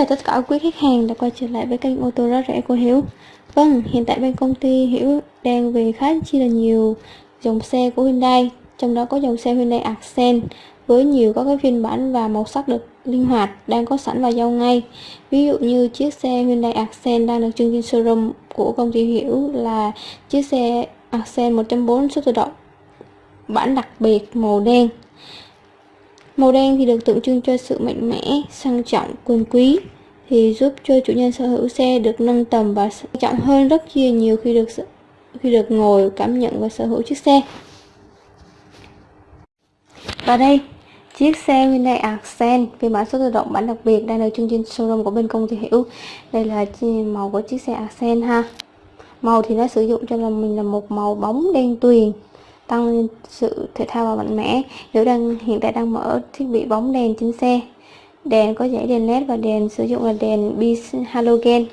chào tất cả quý khách hàng đã quay trở lại với kênh ô tô giá rẻ của Hiếu. Vâng, hiện tại bên công ty Hiếu đang về khá chi là nhiều dòng xe của Hyundai Trong đó có dòng xe Hyundai Accent với nhiều các cái phiên bản và màu sắc được linh hoạt đang có sẵn và giao ngay. Ví dụ như chiếc xe Hyundai Accent đang được trưng trên showroom của công ty Hiếu là chiếc xe Accent 1.4 số tự động bản đặc biệt màu đen. Màu đen thì được tượng trưng cho sự mạnh mẽ, sang trọng, quyền quý thì giúp cho chủ nhân sở hữu xe được nâng tầm và sang trọng hơn rất chia nhiều khi được khi được ngồi cảm nhận và sở hữu chiếc xe. Và đây, chiếc xe Hyundai Accent phiên bản số tự động bản đặc biệt đang được trưng trên showroom của bên công ty Hiểu. Đây là màu của chiếc xe Accent ha. Màu thì nó sử dụng cho là mình là một màu bóng đen tuyền tăng lên sự thể thao và mạnh mẽ. Nếu đang hiện tại đang mở thiết bị bóng đèn trên xe, đèn có dãy đèn led và đèn sử dụng là đèn bi halogen.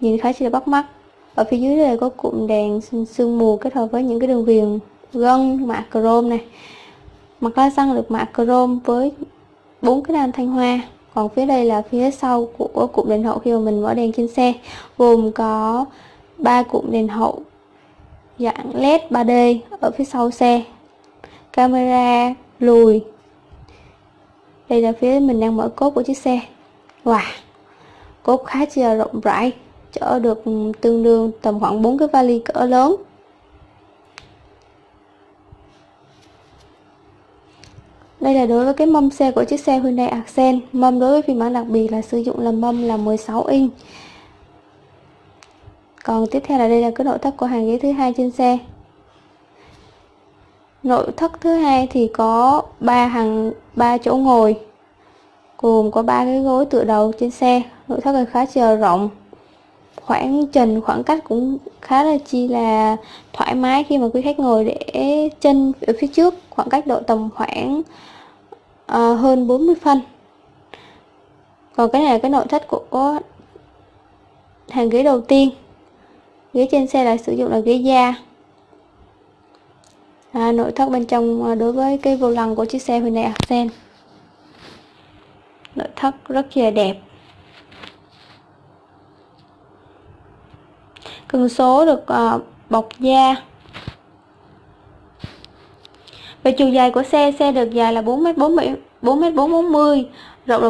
Nhìn khá là bắt mắt. Ở phía dưới đây có cụm đèn sương mù kết hợp với những cái đường viền gân, mạ chrome này. Mặt la xăng được mạ chrome với bốn cái đèn thanh hoa. Còn phía đây là phía sau của cụm đèn hậu khi mà mình mở đèn trên xe, gồm có ba cụm đèn hậu dạng led 3D ở phía sau xe. Camera lùi. Đây là phía mình đang mở cốp của chiếc xe. Wow. Cốp khá chi là rộng rãi, chở được tương đương tầm khoảng 4 cái vali cỡ lớn. Đây là đối với cái mâm xe của chiếc xe Hyundai Accent. Mâm đối với phiên bản đặc biệt là sử dụng là mâm là 16 inch còn tiếp theo là đây là cái nội thất của hàng ghế thứ hai trên xe. Nội thất thứ hai thì có ba hàng ba chỗ ngồi gồm có ba cái gối tựa đầu trên xe. Nội thất là khá chờ rộng khoảng trần khoảng cách cũng khá là chi là thoải mái khi mà quý khách ngồi để chân ở phía trước. Khoảng cách độ tầm khoảng uh, hơn 40 phân. Còn cái này là cái nội thất của hàng ghế đầu tiên ghế trên xe lại sử dụng là ghế da. À, nội thất bên trong à, đối với cái vô lăng của chiếc xe Hyundai Accent nội thất rất là đẹp. Cần số được uh, bọc da. Về chiều dài của xe xe được dài là 4m4 4m440 rộng là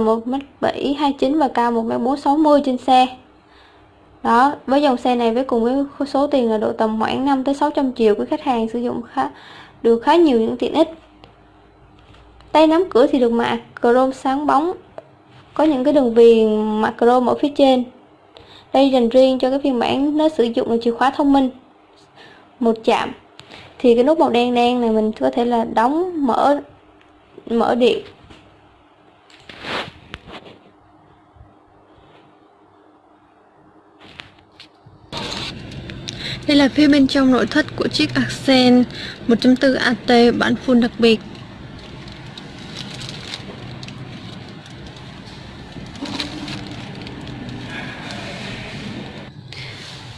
1m729 và cao 1m460 trên xe đó, với dòng xe này với cùng với số tiền là độ tầm khoảng 5 tới 600 triệu của khách hàng sử dụng khá, được khá nhiều những tiện ích. Tay nắm cửa thì được mạ chrome sáng bóng, có những cái đường viền mạ chrome ở phía trên. Đây dành riêng cho cái phiên bản nó sử dụng là chìa khóa thông minh, một chạm. Thì cái nút màu đen đen này mình có thể là đóng, mở mở điện. Đây là phía bên trong nội thất của chiếc Accent 1.4 AT bản full đặc biệt.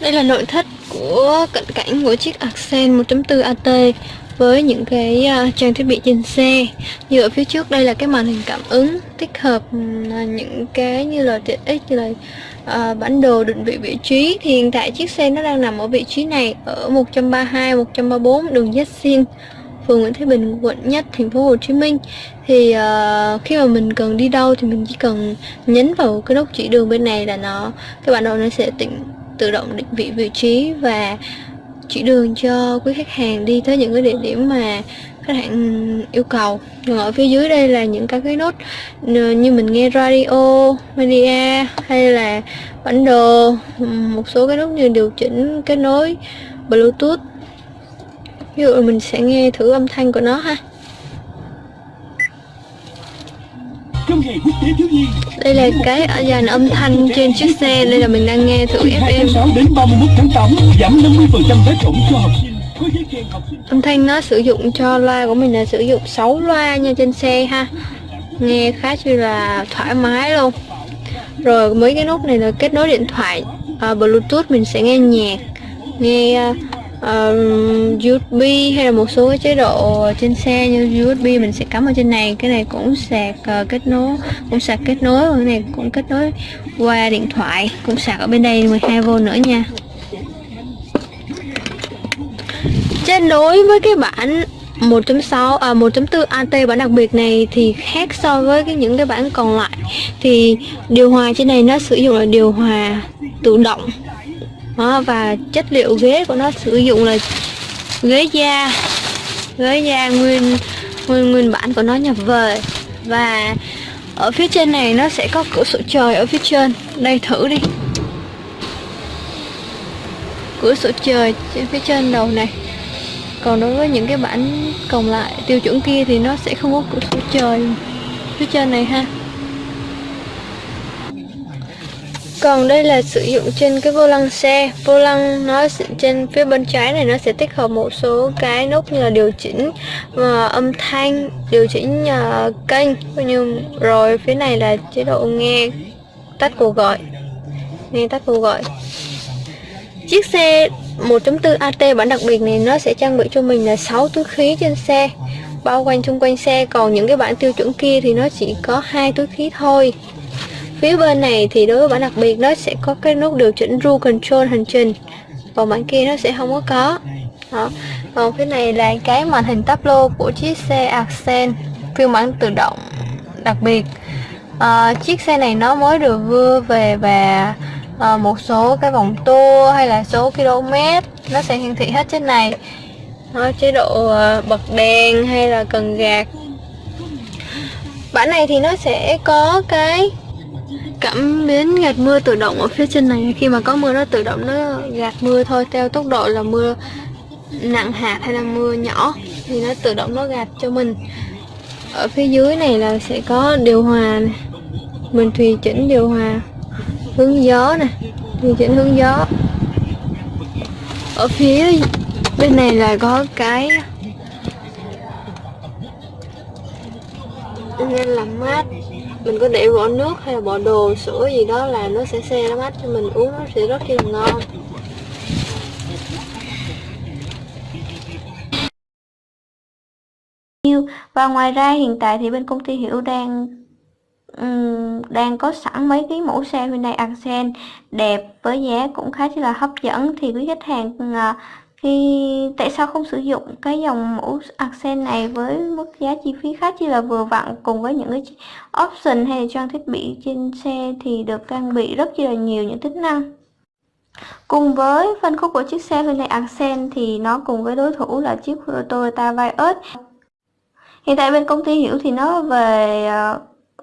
Đây là nội thất của cận cảnh của chiếc Accent 1.4 AT với những cái à, trang thiết bị trên xe. Như ở phía trước đây là cái màn hình cảm ứng tích hợp ừ, những cái như là tiện ích như là uh, bản đồ định vị vị trí. Thì hiện tại chiếc xe nó đang nằm ở vị trí này ở 132 134 đường Yatsin phường Nguyễn Thế Bình quận Nhất thành phố Hồ Chí Minh. Thì uh, khi mà mình cần đi đâu thì mình chỉ cần nhấn vào cái nút chỉ đường bên này là nó cái bản đồ nó sẽ tỉnh tự động định vị vị trí và chỉ đường cho quý khách hàng đi tới những cái địa điểm mà khách hàng yêu cầu. Còn ở phía dưới đây là những các cái nút như mình nghe radio media hay là bản đồ một số cái nút như điều chỉnh kết nối bluetooth. Ví dụ mình sẽ nghe thử âm thanh của nó ha. Đây là cái dàn âm thanh trên chiếc xe đây là mình đang nghe thử FM đến 31 tháng 8 giảm 50% vé tổng cho học sinh âm thanh nó sử dụng cho loa của mình là sử dụng 6 loa nha trên xe ha. Nghe khá như là thoải mái luôn. Rồi mấy cái nút này là kết nối điện thoại à, bluetooth mình sẽ nghe nhạc nghe à, à, uh, uh, USB hay là một số cái chế độ trên xe như USB mình sẽ cắm ở trên này. Cái này cũng sạc uh, kết nối cũng sạc kết nối cái này cũng kết nối qua điện thoại cũng sạc ở bên đây 12V nữa nha. Trên đối với cái bản 1.6 à 1.4 AT bản đặc biệt này thì khác so với cái những cái bản còn lại. Thì điều hòa trên này nó sử dụng là điều hòa tự động. Đó, và chất liệu ghế của nó sử dụng là ghế da ghế da nguyên nguyên nguyên bản của nó nhập về. Và ở phía trên này nó sẽ có cửa sổ trời ở phía trên. Đây thử đi. Cửa sổ trời trên phía trên đầu này còn đối với những cái bản còn lại tiêu chuẩn kia thì nó sẽ không có cửa sổ trời phía trên này ha. Còn đây là sử dụng trên cái vô lăng xe. Vô lăng nó trên phía bên trái này nó sẽ tích hợp một số cái nút như là điều chỉnh và âm thanh điều chỉnh uh, kênh. Như rồi phía này là chế độ nghe tắt cuộc gọi. Nghe tắt cuộc gọi. Chiếc xe 1.4 AT bản đặc biệt này nó sẽ trang bị cho mình là 6 túi khí trên xe bao quanh xung quanh xe. Còn những cái bản tiêu chuẩn kia thì nó chỉ có hai túi khí thôi. Phía bên này thì đối với bản đặc biệt nó sẽ có cái nút điều chỉnh Cruise Control hành trình. Còn bản kia nó sẽ không có có. Đó. còn phía này là cái màn hình tablo của chiếc xe Accent phiên bản tự động đặc biệt. À, chiếc xe này nó mới được vừa về và à, một số cái vòng tua hay là số km nó sẽ hiển thị hết trên này. Đó, chế độ ờ, bật đèn hay là cần gạt. Bản này thì nó sẽ có cái cảm biến gạt mưa tự động ở phía trên này. Khi mà có mưa nó tự động nó gạt mưa thôi theo tốc độ là mưa nặng hạt hay là mưa nhỏ thì nó tự động nó gạt cho mình. Ở phía dưới này là sẽ có điều hòa này. Mình tùy chỉnh điều hòa hướng gió nè điều chỉnh hướng gió. Ở phía bên này là có cái nên làm mát. Mình có để bỏ nước hay là bỏ đồ sữa gì đó là nó sẽ xe nó mát cho mình uống nó sẽ rất là ngon. Và ngoài ra hiện tại thì bên công ty Hiểu đang um, đang có sẵn mấy cái mẫu xe Hyundai Accent đẹp với giá cũng khá là hấp dẫn. Thì quý khách hàng uh, khi tại sao không sử dụng cái dòng mẫu accent này với mức giá chi phí khá chỉ là vừa vặn cùng với những cái option hay trang thiết bị trên xe thì được trang bị rất là nhiều những tính năng. Cùng với phân khúc của chiếc xe Hyundai Accent thì nó cùng với đối thủ là chiếc Toyota Vios. Hiện tại bên công ty hiểu thì nó về ờ,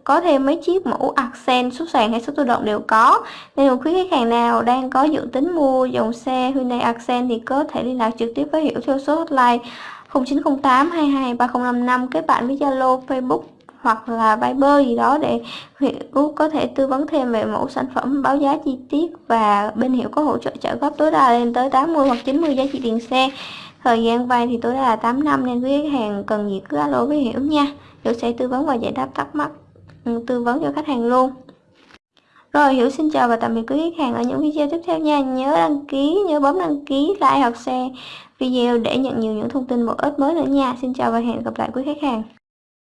có thêm mấy chiếc mẫu accent số sàn hay số tự động đều có. Nên một quý khách hàng nào đang có dự tính mua dòng xe Hyundai Accent thì có thể liên lạc trực tiếp với Hiểu theo số hotline 0908 22 3055 kết bạn với Zalo, Facebook hoặc là Viber gì đó để Hiểu có thể tư vấn thêm về mẫu sản phẩm, báo giá chi tiết và bên Hiểu có hỗ trợ trợ góp tối đa lên tới 80 hoặc 90 giá trị tiền xe. Thời gian vay thì tối đa là 8 năm nên quý khách hàng cần gì cứ alo với Hiểu nha. Hiểu sẽ tư vấn và giải đáp thắc mắc. Ừ, tư vấn cho khách hàng luôn. Rồi Hiểu xin chào và tạm biệt quý khách hàng ở những video tiếp theo nha. Nhớ đăng ký, nhớ bấm đăng ký, like hoặc share video để nhận nhiều những thông tin bổ ích mới nữa nha. Xin chào và hẹn gặp lại quý khách hàng.